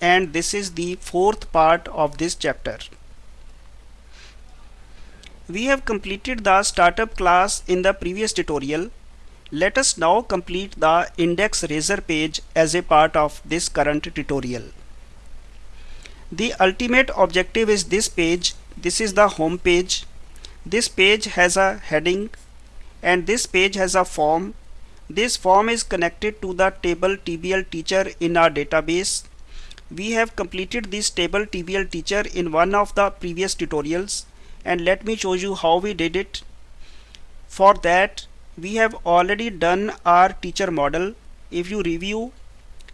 and this is the fourth part of this chapter. We have completed the startup class in the previous tutorial. Let us now complete the index razor page as a part of this current tutorial. The ultimate objective is this page. This is the home page. This page has a heading and this page has a form. This form is connected to the table TBL teacher in our database. We have completed this table TBL teacher in one of the previous tutorials and let me show you how we did it. For that we have already done our teacher model. If you review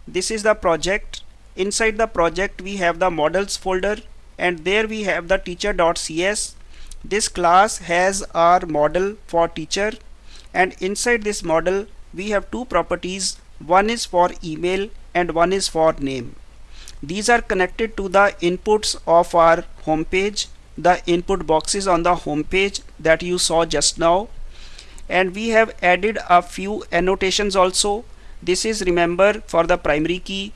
this is the project. Inside the project we have the models folder and there we have the teacher.cs. This class has our model for teacher and inside this model we have two properties one is for email and one is for name. These are connected to the inputs of our home page the input boxes on the home page that you saw just now. And we have added a few annotations also. This is remember for the primary key.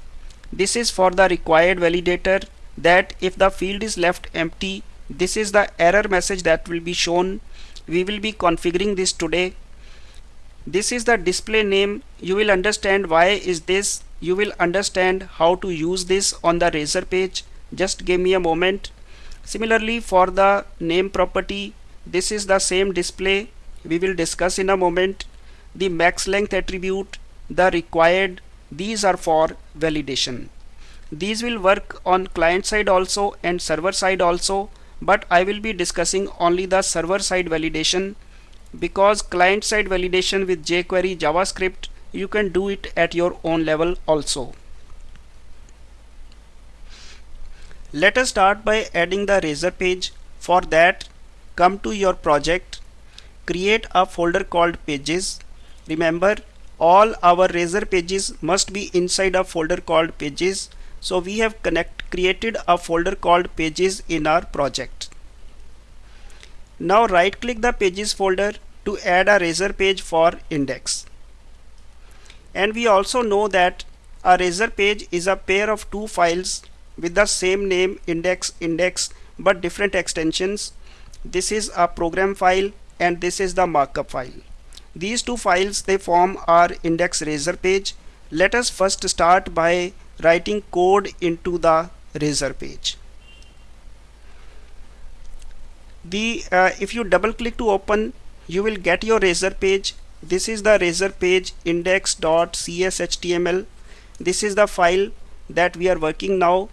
This is for the required validator that if the field is left empty this is the error message that will be shown. We will be configuring this today. This is the display name. You will understand why is this you will understand how to use this on the razor page. Just give me a moment. Similarly for the name property this is the same display we will discuss in a moment. The max length attribute the required these are for validation. These will work on client side also and server side also but I will be discussing only the server side validation because client side validation with jQuery JavaScript you can do it at your own level also Let us start by adding the razor page. For that, come to your project, create a folder called pages. Remember, all our razor pages must be inside a folder called pages. So we have connect created a folder called pages in our project. Now right click the pages folder to add a razor page for index. And we also know that a razor page is a pair of two files with the same name index index but different extensions. This is a program file and this is the markup file. These two files they form our index razor page. Let us first start by writing code into the razor page. The uh, if you double click to open you will get your razor page this is the razor page index.cshtml this is the file that we are working now.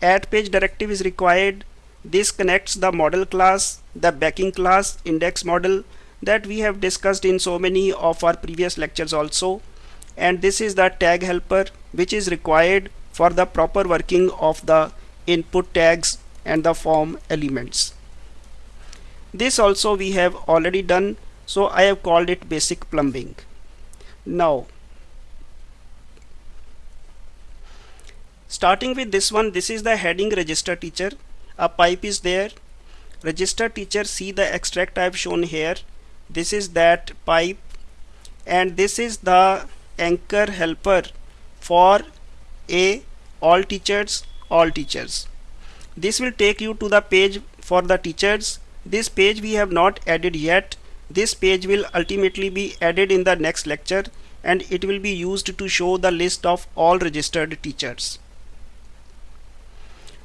Add page directive is required. This connects the model class the backing class index model that we have discussed in so many of our previous lectures also. And this is the tag helper which is required for the proper working of the input tags and the form elements. This also we have already done so I have called it basic plumbing. Now starting with this one this is the heading register teacher. A pipe is there. Register teacher see the extract I have shown here. This is that pipe. And this is the anchor helper for a all teachers all teachers. This will take you to the page for the teachers. This page we have not added yet this page will ultimately be added in the next lecture and it will be used to show the list of all registered teachers.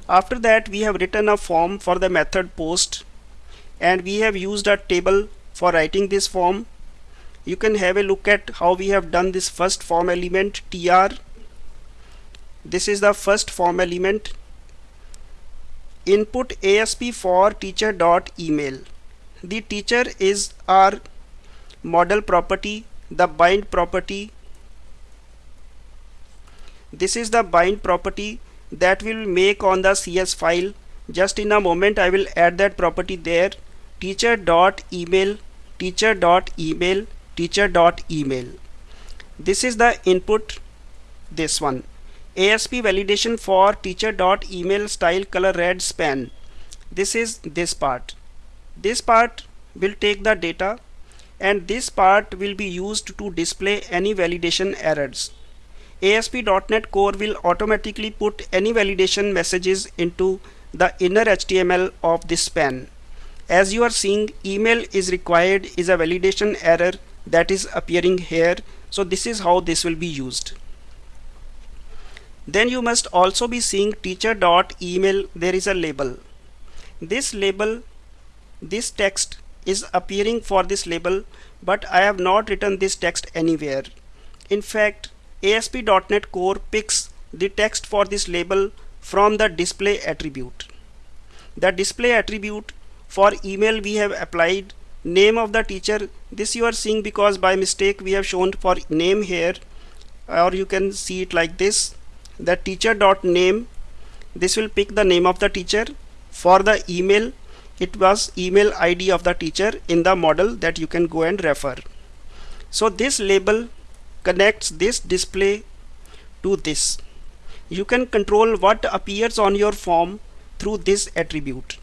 After that we have written a form for the method post and we have used a table for writing this form. You can have a look at how we have done this first form element tr this is the first form element. Input asp for teacher dot email the teacher is our model property the bind property. This is the bind property that will make on the CS file. Just in a moment I will add that property there. Teacher dot email teacher dot email teacher dot email. This is the input this one. ASP validation for teacher dot email style color red span. This is this part this part will take the data and this part will be used to display any validation errors ASP.NET Core will automatically put any validation messages into the inner HTML of this span. As you are seeing email is required is a validation error that is appearing here. So this is how this will be used. Then you must also be seeing teacher.email there is a label. This label this text is appearing for this label but I have not written this text anywhere. In fact ASP.NET Core picks the text for this label from the display attribute. The display attribute for email we have applied name of the teacher this you are seeing because by mistake we have shown for name here or you can see it like this the teacher name this will pick the name of the teacher for the email it was email id of the teacher in the model that you can go and refer. So this label connects this display to this. You can control what appears on your form through this attribute.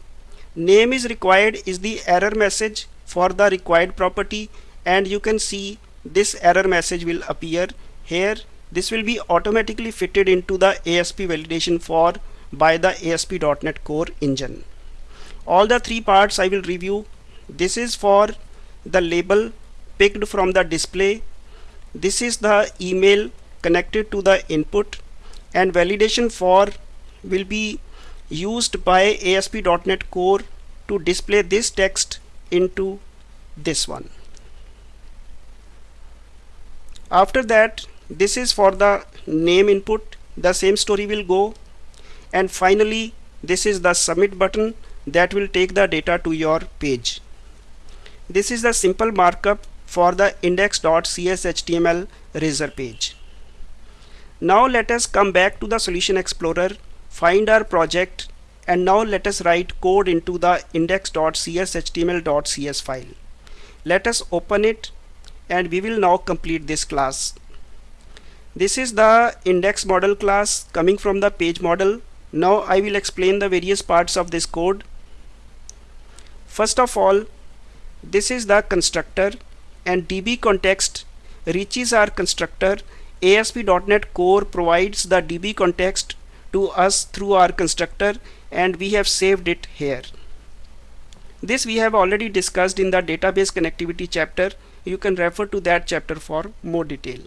Name is required is the error message for the required property and you can see this error message will appear here. This will be automatically fitted into the ASP validation for by the ASP.NET Core engine all the three parts I will review. This is for the label picked from the display. This is the email connected to the input. And validation for will be used by ASP.NET Core to display this text into this one. After that this is for the name input. The same story will go. And finally this is the submit button that will take the data to your page. This is the simple markup for the index.cshtml razor page. Now let us come back to the Solution Explorer, find our project and now let us write code into the index.cshtml.cs file. Let us open it and we will now complete this class. This is the index model class coming from the page model. Now I will explain the various parts of this code. First of all, this is the constructor and DB context reaches our constructor. ASP.NET Core provides the DB context to us through our constructor and we have saved it here. This we have already discussed in the database connectivity chapter. You can refer to that chapter for more detail.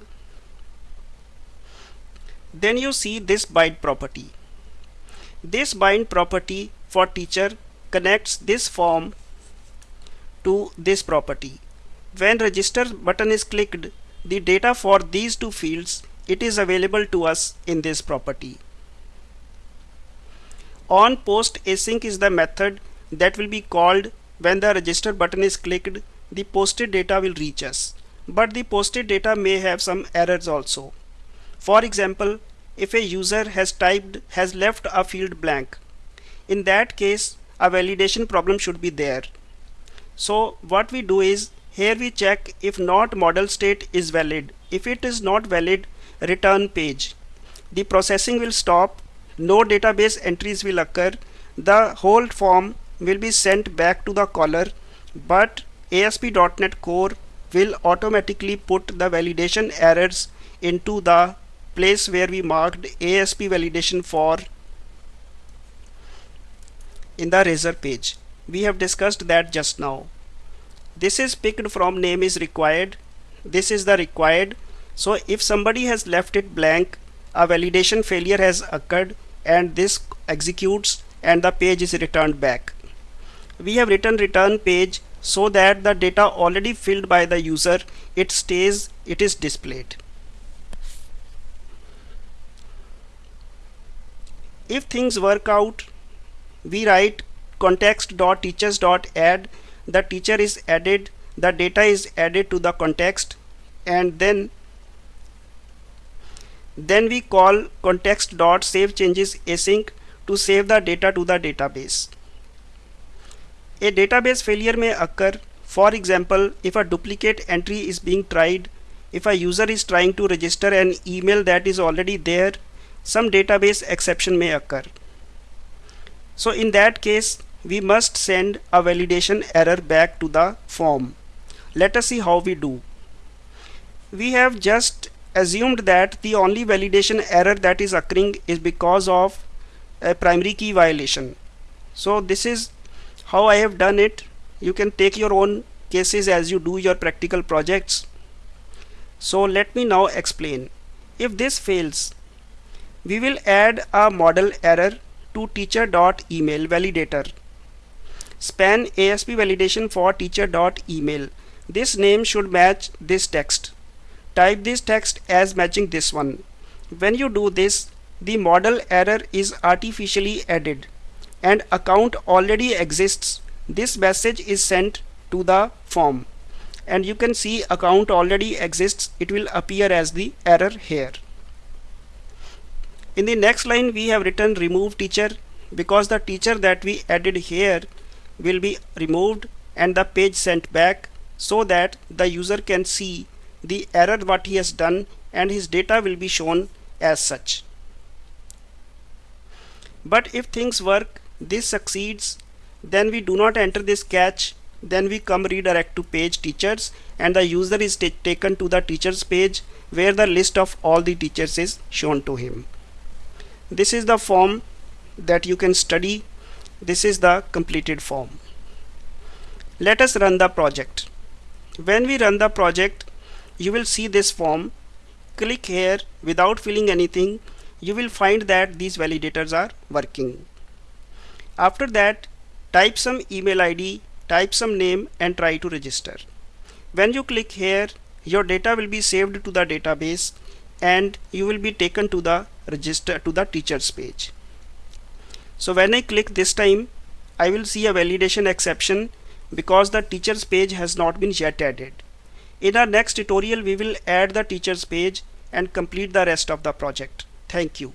Then you see this bind property. This bind property for teacher connects this form to this property. When register button is clicked, the data for these two fields it is available to us in this property. On post async is the method that will be called when the register button is clicked the posted data will reach us but the posted data may have some errors also. For example, if a user has typed has left a field blank, in that case a validation problem should be there. So what we do is here we check if not model state is valid. If it is not valid, return page. The processing will stop, no database entries will occur, the whole form will be sent back to the caller, but ASP.NET Core will automatically put the validation errors into the place where we marked ASP validation for in the razor page. We have discussed that just now. This is picked from name is required. This is the required. So if somebody has left it blank a validation failure has occurred and this executes and the page is returned back. We have written return page so that the data already filled by the user it stays it is displayed. If things work out we write context.teachers.add the teacher is added the data is added to the context and then then we call context.save changes async to save the data to the database. A database failure may occur. For example if a duplicate entry is being tried if a user is trying to register an email that is already there some database exception may occur so in that case we must send a validation error back to the form. Let us see how we do. We have just assumed that the only validation error that is occurring is because of a primary key violation. So this is how I have done it. You can take your own cases as you do your practical projects. So let me now explain. If this fails we will add a model error to teacher.email validator. Span ASP validation for teacher.email this name should match this text. Type this text as matching this one. When you do this the model error is artificially added and account already exists. This message is sent to the form. And you can see account already exists. It will appear as the error here in the next line we have written remove teacher because the teacher that we added here will be removed and the page sent back so that the user can see the error what he has done and his data will be shown as such. But if things work this succeeds then we do not enter this catch. Then we come redirect to page teachers and the user is taken to the teachers page where the list of all the teachers is shown to him this is the form that you can study. This is the completed form. Let us run the project. When we run the project you will see this form. Click here without filling anything. You will find that these validators are working. After that type some email ID type some name and try to register. When you click here your data will be saved to the database and you will be taken to the register to the teachers page. So when I click this time I will see a validation exception because the teachers page has not been yet added. In our next tutorial we will add the teachers page and complete the rest of the project. Thank you